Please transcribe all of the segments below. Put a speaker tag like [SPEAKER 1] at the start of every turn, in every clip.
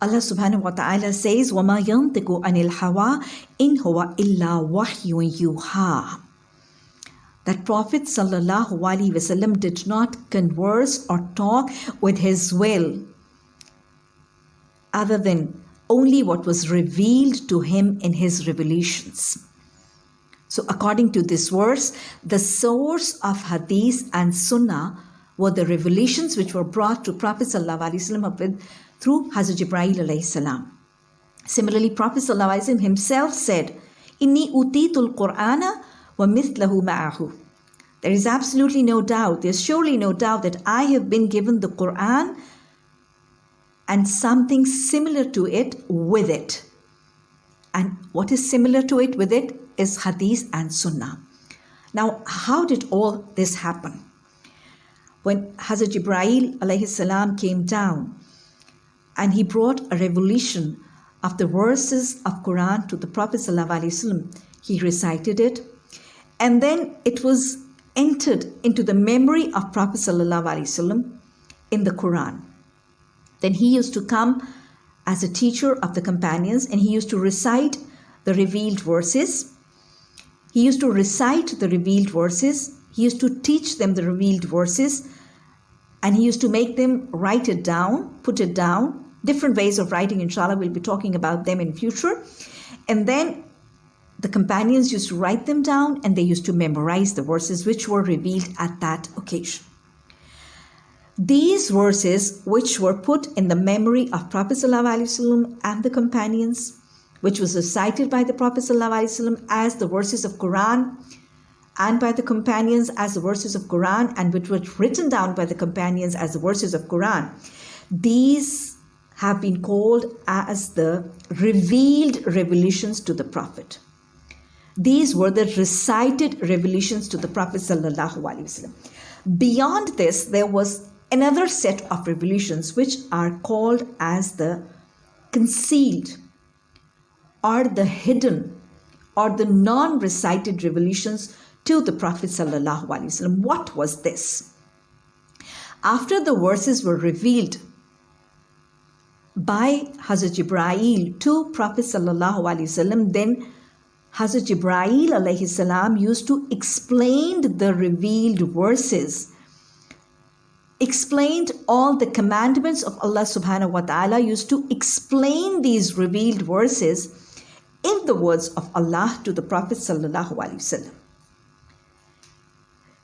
[SPEAKER 1] Allah subhanahu wa ta'ala says, وَمَا يَنْطِقُ عَنِ الْحَوَىٰ إِنْ هُوَ إِلَّا وَحْيٌ يُوحَىٰ That Prophet sallallahu alaihi wasallam did not converse or talk with his will other than only what was revealed to him in his revelations. So, according to this verse, the source of hadith and sunnah were the revelations which were brought to Prophet ﷺ through Hazrat alayhi salam. Similarly, Prophet ﷺ himself said, Inni utitul Qur'ana wa mithlahu ma'ahu. There is absolutely no doubt, there's surely no doubt that I have been given the Quran and something similar to it with it. And what is similar to it with it is Hadith and Sunnah. Now, how did all this happen? When Hazrat Jibreel alayhi salam came down and he brought a revelation of the verses of Quran to the Prophet sallallahu he recited it and then it was entered into the memory of Prophet sallallahu in the Quran. Then he used to come as a teacher of the companions and he used to recite the revealed verses. He used to recite the revealed verses. He used to teach them the revealed verses and he used to make them write it down, put it down. Different ways of writing, inshallah, we'll be talking about them in future. And then the companions used to write them down and they used to memorize the verses which were revealed at that occasion. These verses, which were put in the memory of Prophet ﷺ and the companions, which was recited by the Prophet ﷺ as the verses of Quran, and by the companions as the verses of Quran, and which were written down by the companions as the verses of Quran, these have been called as the revealed revelations to the Prophet. These were the recited revelations to the Prophet. Beyond this, there was another set of revelations which are called as the concealed or the hidden or the non recited revelations to the Prophet. What was this? After the verses were revealed by Hazrat Jibreel to Prophet, then Hazrat Jibrail Jibreel used to explain the revealed verses explained all the commandments of Allah subhanahu wa ta'ala used to explain these revealed verses in the words of Allah to the Prophet sallallahu alaihi wasallam.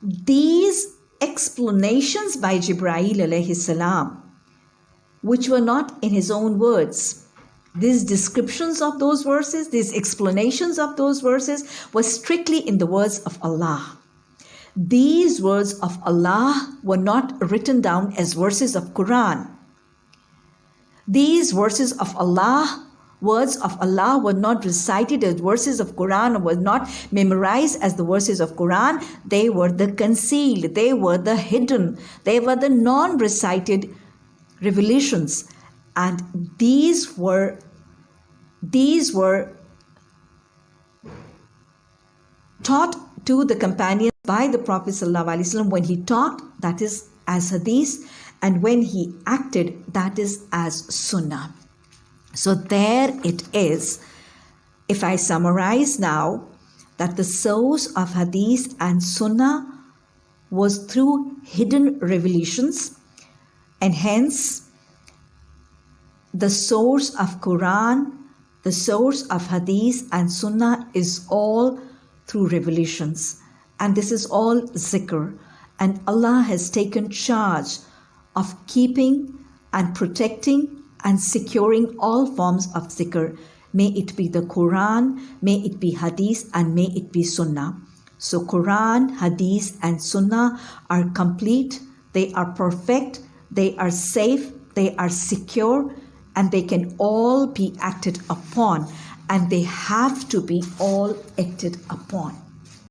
[SPEAKER 1] These explanations by Jibreel alayhi salam, which were not in his own words, these descriptions of those verses, these explanations of those verses were strictly in the words of Allah. These words of Allah were not written down as verses of Quran. These verses of Allah, words of Allah were not recited as verses of Quran were not memorized as the verses of Quran. They were the concealed, they were the hidden, they were the non-recited revelations. And these were these were taught to the companions by the Prophet ﷺ when he talked, that is as hadith, and when he acted, that is as sunnah. So there it is. If I summarize now, that the source of hadith and sunnah was through hidden revelations, and hence the source of Quran, the source of hadith and sunnah is all through revelations. And this is all zikr. And Allah has taken charge of keeping and protecting and securing all forms of zikr. May it be the Quran, may it be Hadith, and may it be Sunnah. So, Quran, Hadith, and Sunnah are complete, they are perfect, they are safe, they are secure, and they can all be acted upon, and they have to be all acted upon.